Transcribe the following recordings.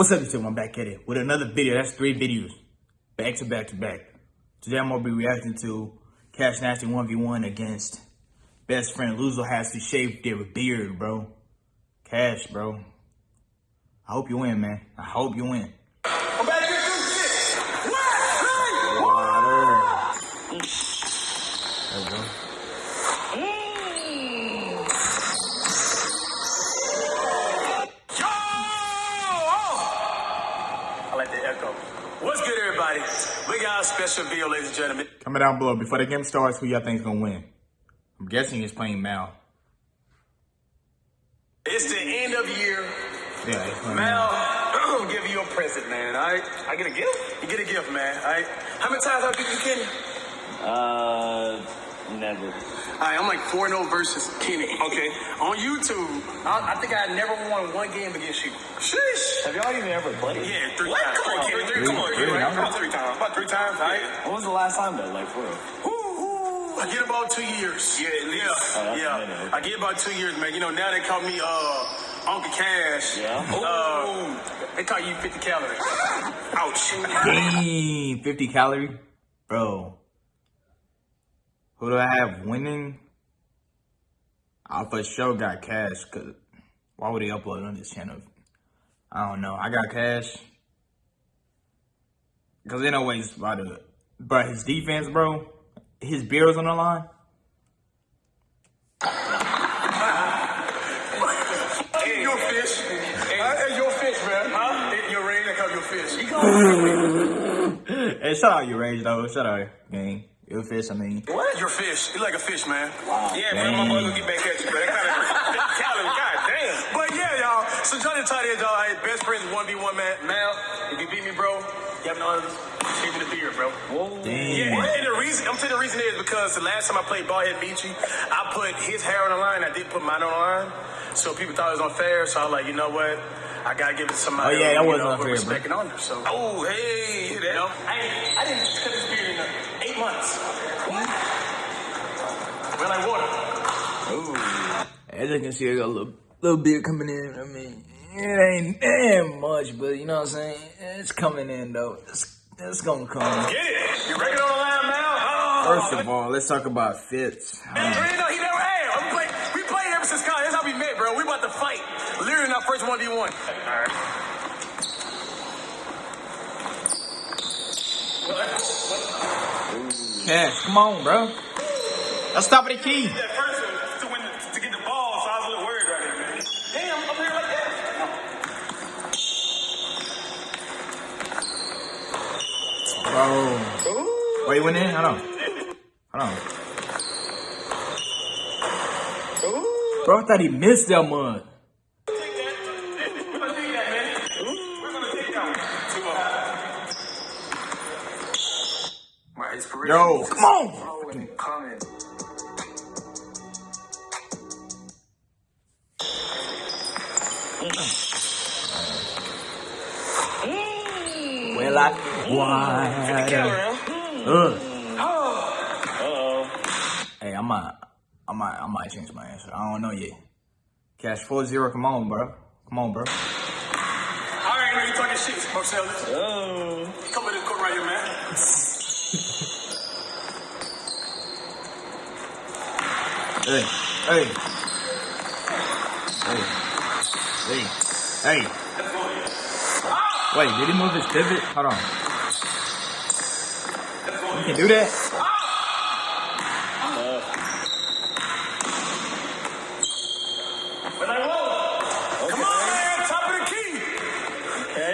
What's up, YouTube? I'm back at it with another video. That's three videos, back to back to back. Today I'm gonna be reacting to Cash Nasty 1v1 against best friend Luzo has to shave their beard, bro. Cash, bro. I hope you win, man. I hope you win. We got a special ladies and gentlemen. Comment down below before the game starts who y'all think is gonna win. I'm guessing it's playing Mal. It's the end of year. Yeah, he's playing Mal, Mal. I'm gonna give you a present, man. All right? I get a gift? You get a gift, man. All right? How many times have I beat you, Kenny? Uh, never. All right, I'm like 4 0 versus Kenny. Okay. On YouTube, I, I think I never won one game against you. Sheesh. Have y'all even ever played? Yeah, three What? times. Come on, three, three, three, come on, three, three, right? number. Come on, three times. About three times, all right? When was the last time though? Like for real? Ooh, ooh, I get about two years. Yeah, at least. Oh, yeah. I get about two years, man. You know, now they call me uh Uncle Cash. Yeah. Uh, they call you 50 calories. Ouch. Dang, 50 calorie? Bro. Who do I have winning? I for sure got cash, cause why would he upload on this channel? I don't know. I got cash. Cause ain't no way he's about to, but his defense, bro, his beer's on the line. Hey, your fish. Hey, your fish, man. Huh? Hey, Your ring, they call your fish. Hey, shout out your range though. Shout out, gang. Your fish, I mean. What? Your fish. You like a fish, man. Wow. Yeah, man. My boy gonna get back at you, man. That kind of talent. God damn. But yeah, y'all. So Johnny Todd is y'all. Hey, best friends, one v one, man. Mal, if you beat me, bro, you have no others. Shave me the beard, bro. Oh. Whoa. Damn. Yeah, and the reason I'm saying the reason is because the last time I played Ballhead Beachy, I put his hair on the line. I did put mine on the line, so people thought it was unfair. So I was like, you know what? I gotta give it to somebody. Oh, yeah, that was know, unfair, with bro. respect and honor. So, oh hey, that, you know, I, I didn't cut this beard in uh, eight months. What? Well, like water. As you can see, I got a little, little bit coming in. I mean, it ain't, it ain't much, but you know what I'm saying? It's coming in, though. It's, it's gonna come. Get it? You reckon on the line now? Oh, First of all, let's talk about fits. Man, you know, he never had. We played, we played ever since college. That's how we met, bro. We about to fight. Literally in our first 1v1. All right. Cash, come on, bro. Let's stop at the key. That first one to win the, to get the ball, so I was a little worried right here, man. Damn, I'm up here like that. Bro. Wait, went in? Hold on. Hold on. Bro, I thought he missed that one. Take that. We're Why? Uh-oh. Hey, I might, I might, I might change my answer. I don't know yet. Cash 4-0, come on, bro. Come on, bro. I already know you talking shit, Marcellus. Oh. Come in the court right here, man. Hey, hey. Hey. Hey. Hey. Wait, did he move his pivot? Hold on. You can do that?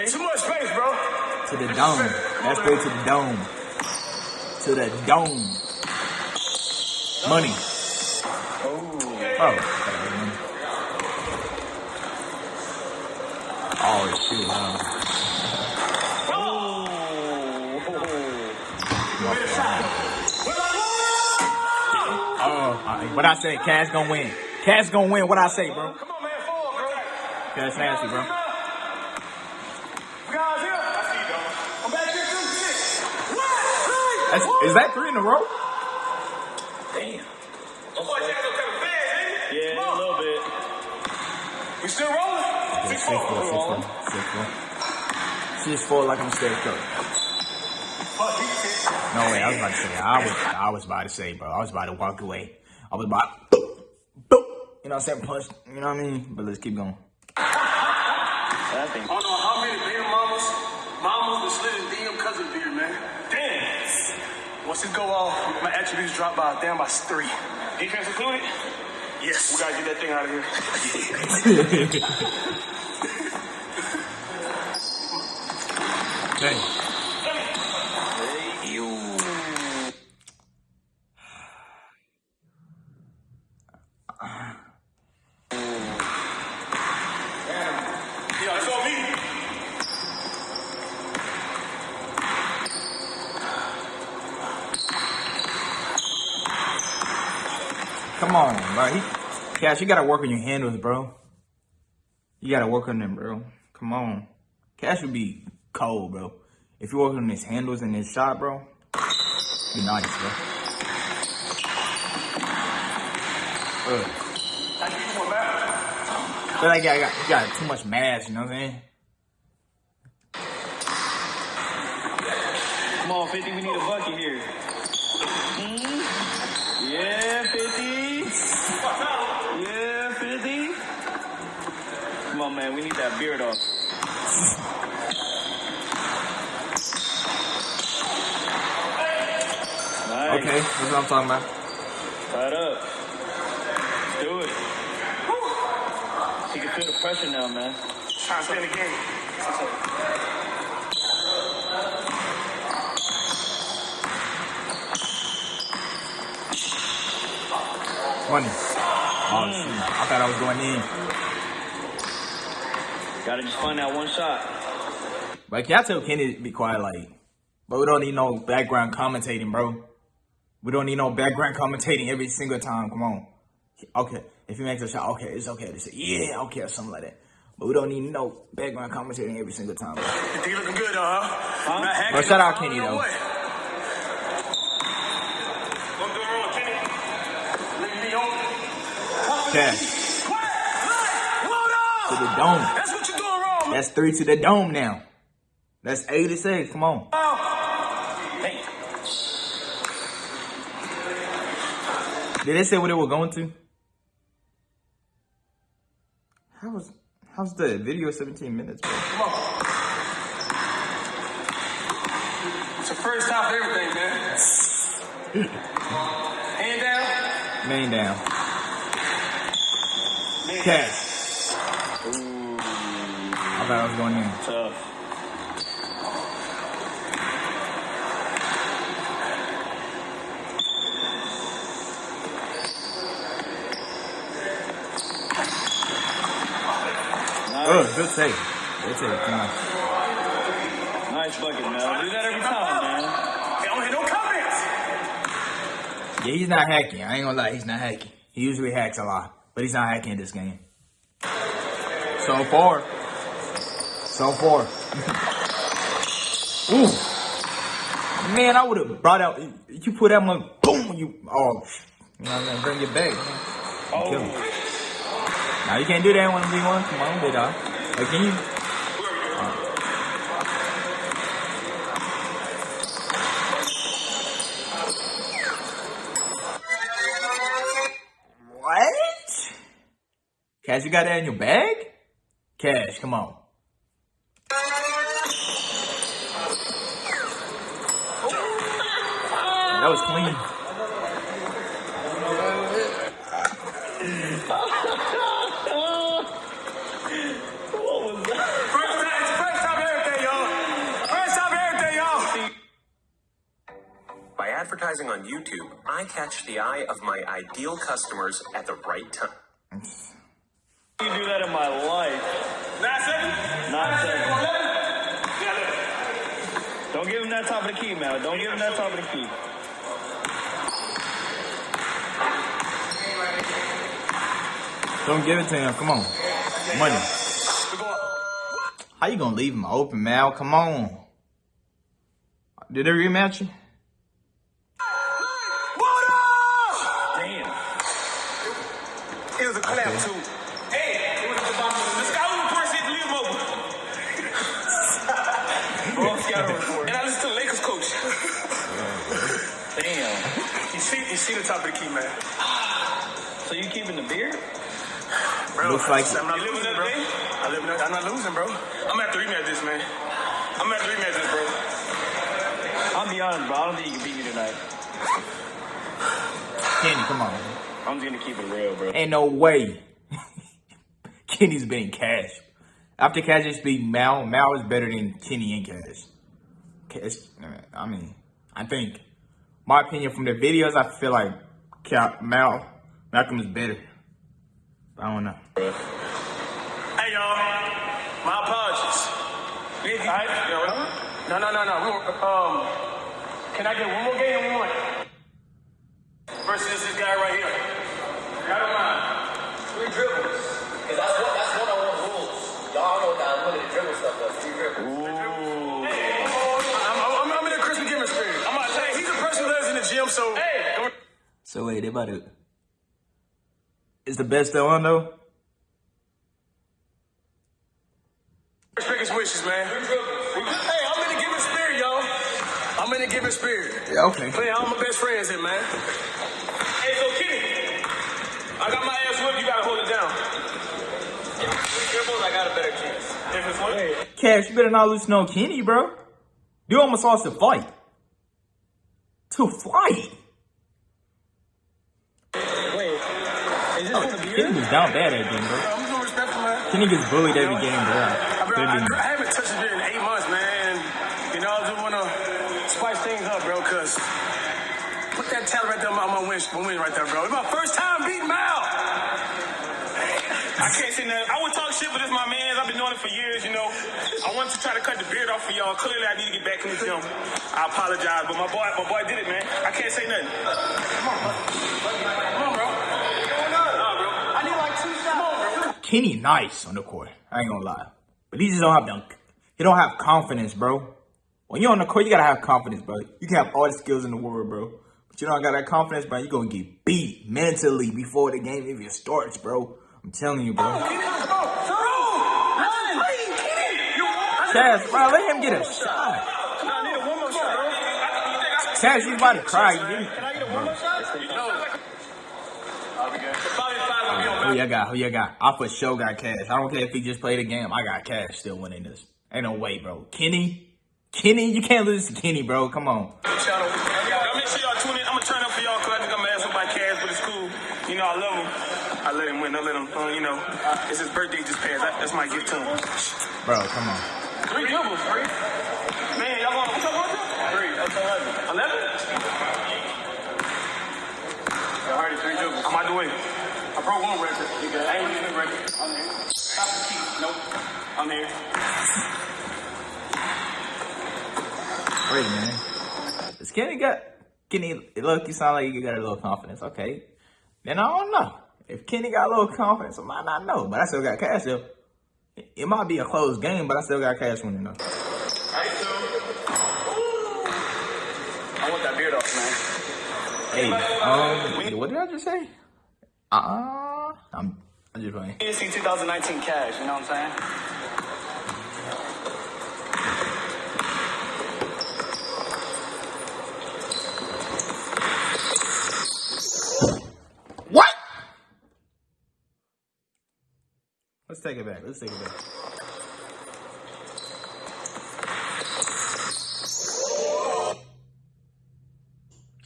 Too much space, bro. To the dome. That's straight to the dome. To the dome. Money. Oh. Oh. Oh, huh? Oh, alright. What I say, Cash gonna win. Cash gonna win. What I say, bro? Come on, man. Fall, bro. Cash nasty, bro. You guys here? I see you, though. I'm back here, too. Shit. What? That's, is that three in a row? Damn. Oh, boy, you gotta go fast, ain't it? Yeah, a little bit. We still rolling? Six, four, six, four, six, four. just fall like I'm Steph Curry. Fuck, he said. No way, I was about to say. I was, I was about to say, bro. I was about to walk away. I was about, boop, boop. You know what I'm saying? Punch. You know what I mean? But let's keep going. I don't know how many baby mamas, mamas that slid in DM because of beer, man. Damn. Once this go off, my attributes drop by damn by three. Defense included? Yes. We gotta get that thing out of here. Hey. Yeah, it's on me. Come on, bro. He, Cash, you gotta work on your handles, bro. You gotta work on them, bro. Come on. Cash would be cold, bro. If you work on his handles and his shot, bro, be nice, bro. Ugh. I. But like, I got, you got too much mass, you know what I'm saying? Come on, 50, we need a bucket here. Hmm? Yeah, 50. Yeah, 50. Come on, man, we need that beard off. Nice. Okay, that's what I'm talking about. Tied up. Let's do it. He can feel the pressure now, man. Trying to stay in the game. Money. Oh, shoot. I thought I was going in. Gotta just find that one shot. But can I tell Kenny to be quiet, like, but we don't need no background commentating, bro. We don't need no background commentating every single time. Come on. Okay, if he makes a shot, okay, it's okay to say, yeah, okay, or something like that. But we don't need no background commentating every single time. Bro. You think you looking good, though, huh? Not hacking Well, shout out Kenny, though. what? What doing wrong, Kenny? Leave me on. Cash What? What? to the on. dome. That's what you're doing wrong, man. That's three to the dome now. That's 86. Come on. Hey. Did they say what they were going to? How was how's the video 17 minutes, bro? Come on. It's the first time for everything, man. Hand down. Man down. Man Cash. Ooh, thought I was going in. tough. Oh, good save. Good save. Come on. nice bucket, man. Do that every time, man. Don't hear no comments. Yeah, he's not hacking. I ain't gonna lie, he's not hacking. He usually hacks a lot, but he's not hacking this game. So far. So far. Ooh. Man, I would have brought out. You put that one, boom. You oh, you know what I'm saying? Bring it back. Man. Kill him. Oh, Now you can't do that one v one. Come on, big dog. Like, can you? What? Cash, you got that in your bag? Cash, come on. That was clean. what was that? First time, first time everything, y'all. First time everything, y'all. By advertising on YouTube, I catch the eye of my ideal customers at the right time. You do that in my life. Nine seconds. Nine seconds. Eleven. Yeah, look. Don't give him that top of the key, man. Don't give him that top of the key. Don't give it to him. Come on. Money. How you gonna leave him open, Mal? Come on. Did they rematch you? Damn. It was a clap okay. too. Hey. The sky was the person over. And I listened to the Lakers coach. Damn. You see, you see the top of the key, man. So you keeping the beard? Bro, Looks like I'm not losing, bro. I live, I'm not losing, bro. I'm gonna have to rematch this, man. I'm gonna have to rematch this, bro. I'll be honest, bro. I don't think you can beat me tonight. Kenny, come on. I'm just gonna keep it real, bro. Ain't no way. Kenny's beating Cash. After Cash just beat Mal, Mal is better than Kenny and Cash. Cash, uh, I mean, I think, my opinion from the videos, I feel like Ca- Mal, Malcolm is better. I don't know. Hey, y'all. My apologies. All right? Yo, no, no, no, no. We were, um, can I get one more game and one? Versus this guy right here. I don't mind. Three dribbles. Because that's what that's one on one rules. Y'all know what that limited dribble stuff was. Three dribbles. I'm, I'm, I'm in a Christmas giving spirit. I'm about to say, he's a person who lives in the gym, so. Hey! So wait, they about to. Is the best still on though? Respect his wishes, man. Hey, I'm in the giving spirit, y'all. I'm in the giving spirit. Yeah, okay. Playing all my best friends in, man. Hey, so Kenny, I got my ass whipped. You gotta hold it down. Three dribbles, I got a better chance. If it's what? Cash, you better not lose no Kenny, bro. You almost lost the fight. To fight. Wait, is this for the Kenny beard? Was down bad at game, bro. I'm so respectful, man. Kenny gets bullied every game, bro. I, bro, I, Could've been- I haven't touched a beer in eight months, man. You know, I just wanna spice things up, bro, cause put that talent right there on my, on my win, my win right there, bro. It's my first time beating Mal. I can't say nothing. I would talk shit, but it's my man. I've been doing it for years, you know. I wanted to try to cut the beard off for y'all. Clearly, I need to get back in the gym. I apologize, but my boy, my boy did it, man. I can't say nothing. Come on, bro. Come on, bro. Nah, bro. I need like two shots. Come on, bro. Kenny nice on the court. I ain't gonna lie. But he just don't have dunk. he don't have confidence, bro. When you're on the court, you gotta have confidence, bro. You can have all the skills in the world, bro. But you don't got that confidence, bro. You're gonna get beat mentally before the game even starts, bro. I'm telling you, bro. Chaz, bro, let him get a shot. Chaz, you about to cry. You Who you got? Who you got? I for sure got cash. I don't care if he just played a game. I got cash still winning this. Ain't no way, bro. Kenny? Kenny? You can't lose to Kenny, bro. Come on. Y'all make sure y'all tune in. I'm gonna turn up for y'all because I think I'm gonna ask up by Cash, but it's cool. You know, I love him. I let him win. I let him, uh, you know, it's his birthday just passed. That, that's my gift to him. Bro, come on. Three doubles, three. Man, y'all going, what y'all going to? Three. That's 11. 11? Y'all heard it, three doubles. I'm out the way. Broke one record. You good? I ain't losing the record. I'm here. Stop the key. Nope. I'm here. Wait, man. Does Kenny got Kenny look you sound like you got a little confidence. Okay. Then I don't know. If Kenny got a little confidence, I might not know. But I still got cash though. It- It might be a close game, but I still got cash winning though. I want that beard off, man. Hey, um, what did I just say? Uh, I'm, I'm just playing. ESC 2019 cash, you know what I'm saying? What? Let's take it back. Let's take it back.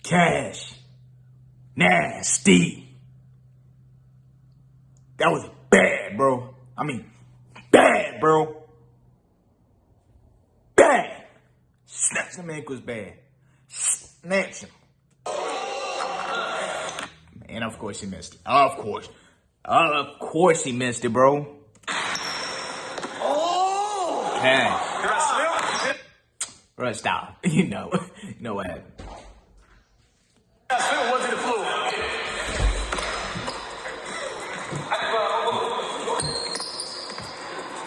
Cash. Nasty. That was bad, bro. I mean, bad, bro. Bad. Snatch him ankles bad. Snatch him. And of course he missed it. Of course. Of course he missed it, bro. Oh! I? Bro, stop. You know. You know what happened.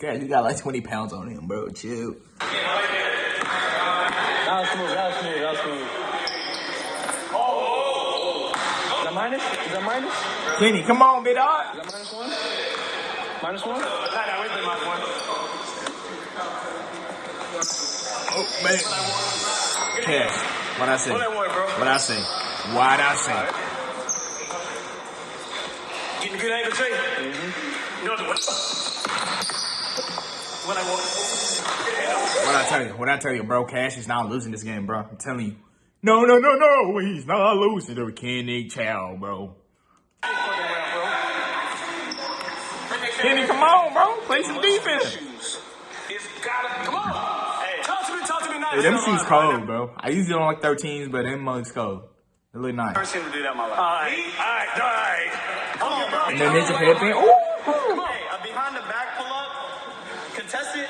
Cash, you got like 20 pounds on him, bro. Chill. That was smooth. That was smooth. That was smooth. Is that minus? Is that minus? Kenny, come on, big dog. Is that minus one? Minus one? Oh, man. Cash, what I say? What I want, bro? What I say? What I say? Getting a good angle, Trey. Mm-hmm. You know what? What I want. What I tell you? What I tell you, bro? Cash is not losing this game, bro. I'm telling you. No, no, no, no. He's not losing to Kenny Chow, bro. Kenny, come on, bro. Play some defense. It's gotta come on. Hey, talk to me, talk to me nice. Hey, them shoes cold, bro. I usually don't like 13s, but them mugs cold. They look nice. First team to do that in my life. All right, all right, all right. Come on, bro. And then ninja headband. Ooh. Hey, a behind the back pull up, contested.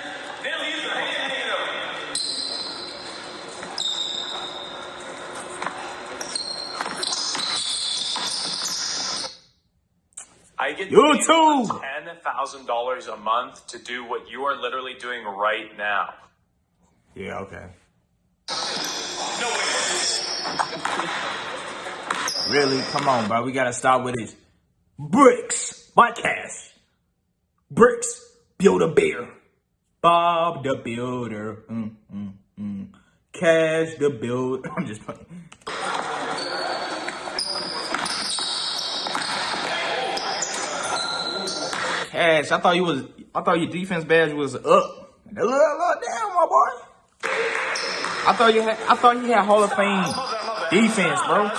I get You too. ten thousand dollars a month to do what you are literally doing right now. Yeah, okay. Really? Come on, bro. We gotta start with this. Bricks Cash. Bricks build a bear. Bob the Builder. Mm, mm, mm. Cash the Builder. I'm just playing. Cash, I thought you was. I thought your defense badge was up. Look, look, down, my boy. I thought you had. I thought you had Hall of Fame defense, bro.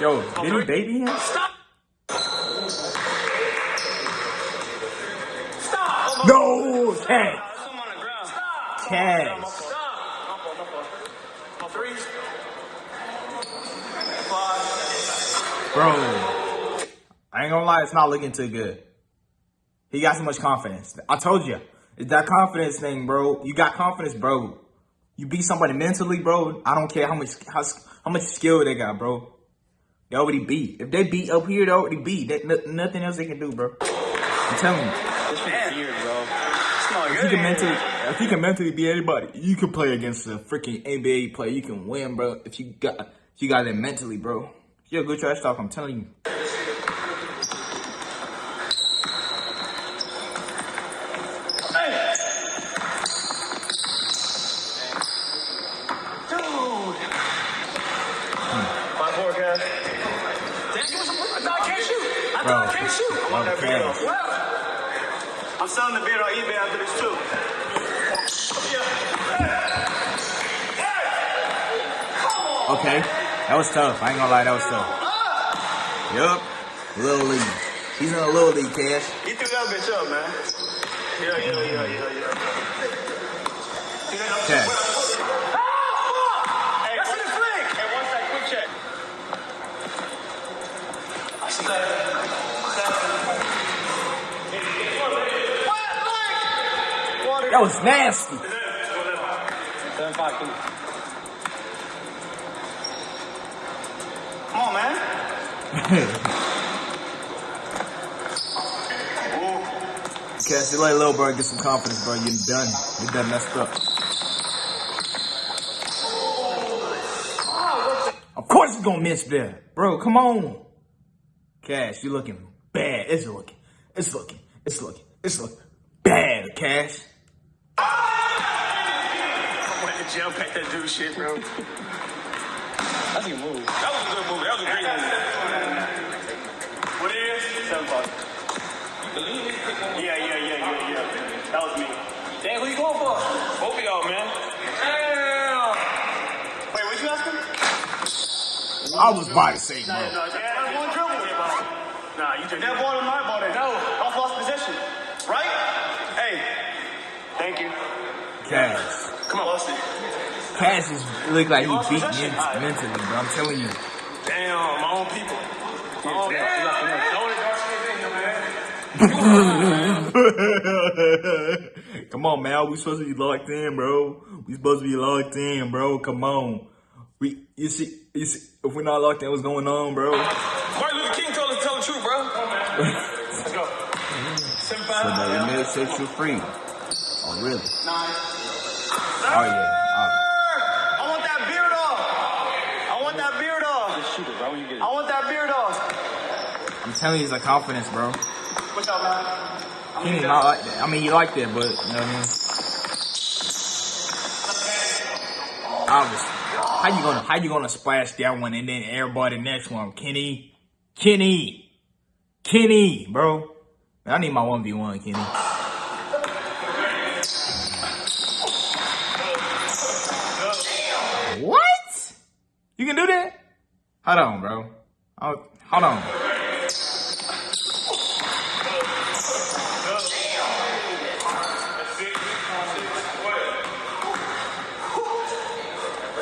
Yo, did he baby him? Stop. No. Stop. Fault. My fault. Bro, I ain't gonna lie, it's not looking too good. He got so much confidence. I told you, it's that confidence thing, bro. You got confidence, bro. You beat somebody mentally, bro. I don't care how much how, how much skill they got, bro. They already beat. If they beat up here, they already beat. They, nothing else they can do, bro. I'm telling you. This shit's weird, bro. it's If you can mentally, if you can mentally beat anybody, you can play against a freaking NBA player. You can win, bro. If you got, if you got it mentally, bro. You're a good trash talk. I'm telling you. My poor guy. Damn, give me some. I thought I can't shoot. I Bro, thought I can't shoot. bro, Cash. Well, I'm selling the beer on eBay after this too. Okay, that was tough. I ain't gonna lie, that was tough. Yup, little league. He's in a little league, Cash. He threw that bitch up, man. Yeah, yeah, yeah, yeah, yeah. Cash. Hey, that's in the flick. Hey, one sec, quick check. I see that. That was nasty. Seven five two. Come on, man. Cash, you let little bro get some confidence, bro. You're done. You're done messed up. Of course he's gonna miss there. Bro, come on. Cash, you looking bad. It's looking. It's looking. It's looking. It's looking bad, Cash. I went to jail, pack that dude shit, bro. That's a good move. That was a good move. That was a great move. What it is? Seven five. Yeah, yeah, yeah, yeah, yeah. That was me. Damn, who you going for? Both of y'all, man. Damn. Wait, what you asking? I was about to say, bro. No, yeah, that's one dribble. Nah, you took that ball in my ball. Then. No, I Cass is look like he beat me mentally, bro. I'm telling you. Damn, my own people. My own. Come on, man. We supposed to be locked in, bro. We supposed to be locked in, bro. Come on. We you see, you see if we're not locked in, what's going on, bro? Martin Luther King told us to tell the truth, bro. Come on, man. Let's go. So that your may set you free. Oh, really? Nine. Oh, yeah. Off. Just shoot it right when you get it. I want that beard off. I'm telling you, it's a confidence, bro. What's up, man? Kenny not like that. I mean, you like that, but you know what I mean. Obviously, how you gonna how you gonna splash that one and then everybody the next one? Kenny, Kenny, Kenny, bro. Man, I need my one v one, Kenny. Hold on, bro. Oh, hold on.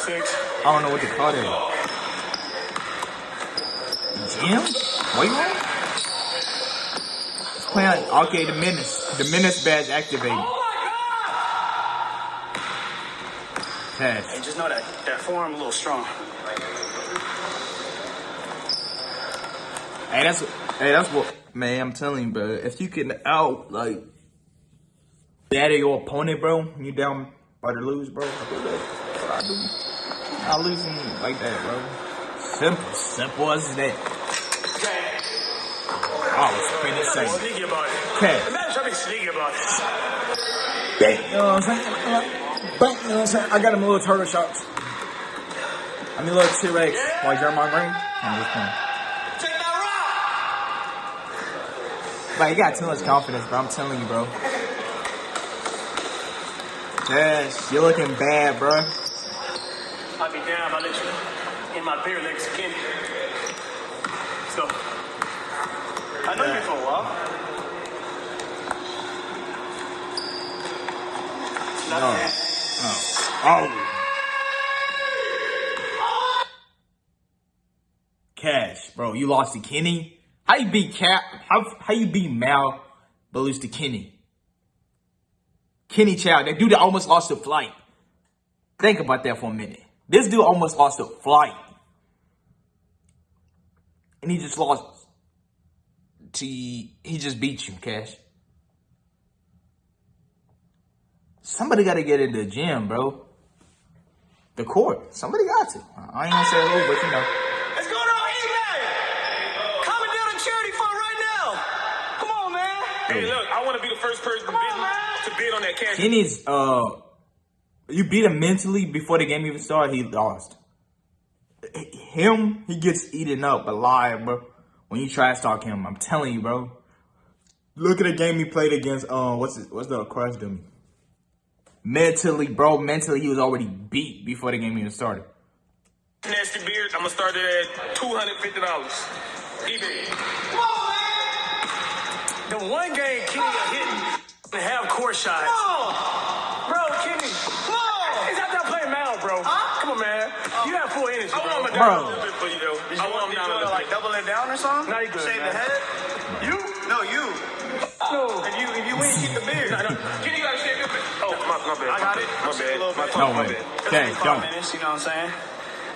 Six. I don't know what to call that. Jim? What you want? It's playing okay, the menace. The menace badge activated. Oh my god! Pass. Hey, just know that that forearm a little strong. Hey, that's hey, that's what man. I'm telling you, bro. If you can out like batter your opponent, bro, you down by the lose, bro. I do that. That's what I do. I losing like that, bro. Simple, simple as that. I was pretty Be safe. sneaky about it. Cash. Imagine trying to sneaky about it. Bang, you know what I'm saying? Bang, you know what I'm saying? I got him a little turtle shots. I mean, little T-Rex. Like Jeremiah Green. I'm just playing. Take that Like, you got too much confidence, bro. I'm telling you, bro. Yes, you're looking bad, bro. I'd be down if I let you in my beer legs again. Let's go. I know you for a while. Not No. bad. Oh. Cash, bro, you lost to Kenny. How you beat Cap? How how you beat Mal, but lose to Kenny? Kenny Child, that dude that almost lost a flight. Think about that for a minute. This dude almost lost a flight, and he just lost. To he just beat you, Cash. Somebody got to get in the gym, bro. The court. Somebody got to. I ain't gonna say who, but you know. Let's go to eBay. Coming down to charity fund right now. Come on, man. Hey, look, I want to be the first person to bid, to bid on that cash. Kenny's uh you beat him mentally before the game even started, he lost. Him, he gets eaten up alive, bro. When you trash talk him, I'm telling you, bro. Look at the game he played against uh what's it what's the crush dummy? Mentally, bro, mentally he was already beat before the game even started. Nasty beard, I'm going to start it at $250. eBay. Come on, man. The one game Kenny got hitting and half court shots. Bro, Kenny. He's out there playing Mal, bro. Come on, man. You have full energy, I want him bro. down Bro. a little bit for you, though. Did I you want him down a wanna, little like bit. double it down or something? No, you good, Shave man. the head? You? No, you. No. If you if you win, keep the beard. No, no. Kenny got to shave your beard. Oh, my, my bad. I got it. My Shave a little bad. My, bit. No my way. bad. Okay, Five don't. minutes, you know what I'm saying?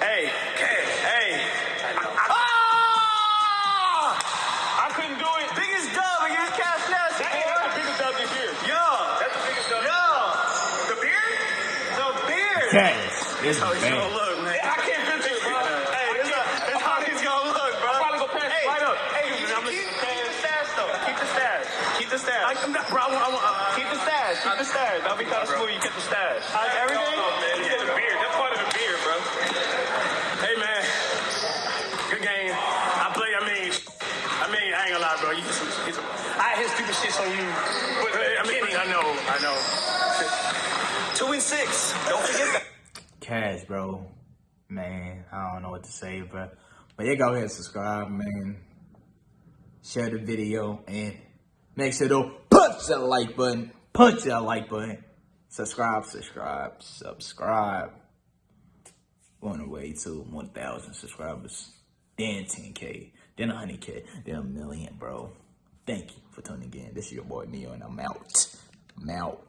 Hey, hey, hey. I couldn't do it. Biggest dub against Cash Nasty. That ain't the biggest dub this year. Yeah. That's the biggest dub. Yeah. The beard? The This is gonna bad. look, man. I can't do this, bro. Hey, this is this is how he's gonna look, bro. I'll probably go pass it hey, right up. Hey, you I'm keep, gonna- keep the stash though. Keep the stash. Keep the stash. I, am not, bro. I want, I want, uh, keep the stash. Keep the stash. That'll be kind of smooth. You get the stash. How's everything? No, man. Yeah, the beard. That's part of the beard, bro. Hey, man. Good game. I play. I mean, I mean, I ain't gonna lie, bro. You get some, get some. I hit stupid shits on you. But I mean, I know, I know. Two and six. Don't forget that. Cash, bro. Man, I don't know what to say, bro. But yeah, go ahead and subscribe, man. Share the video and make sure to punch that like button. Punch that like button. Subscribe, subscribe, subscribe. On the way to 1,000 subscribers. Then 10K. Then 100K. Then a million, bro. Thank you for tuning in. This is your boy Neo, and I'm out. I'm out.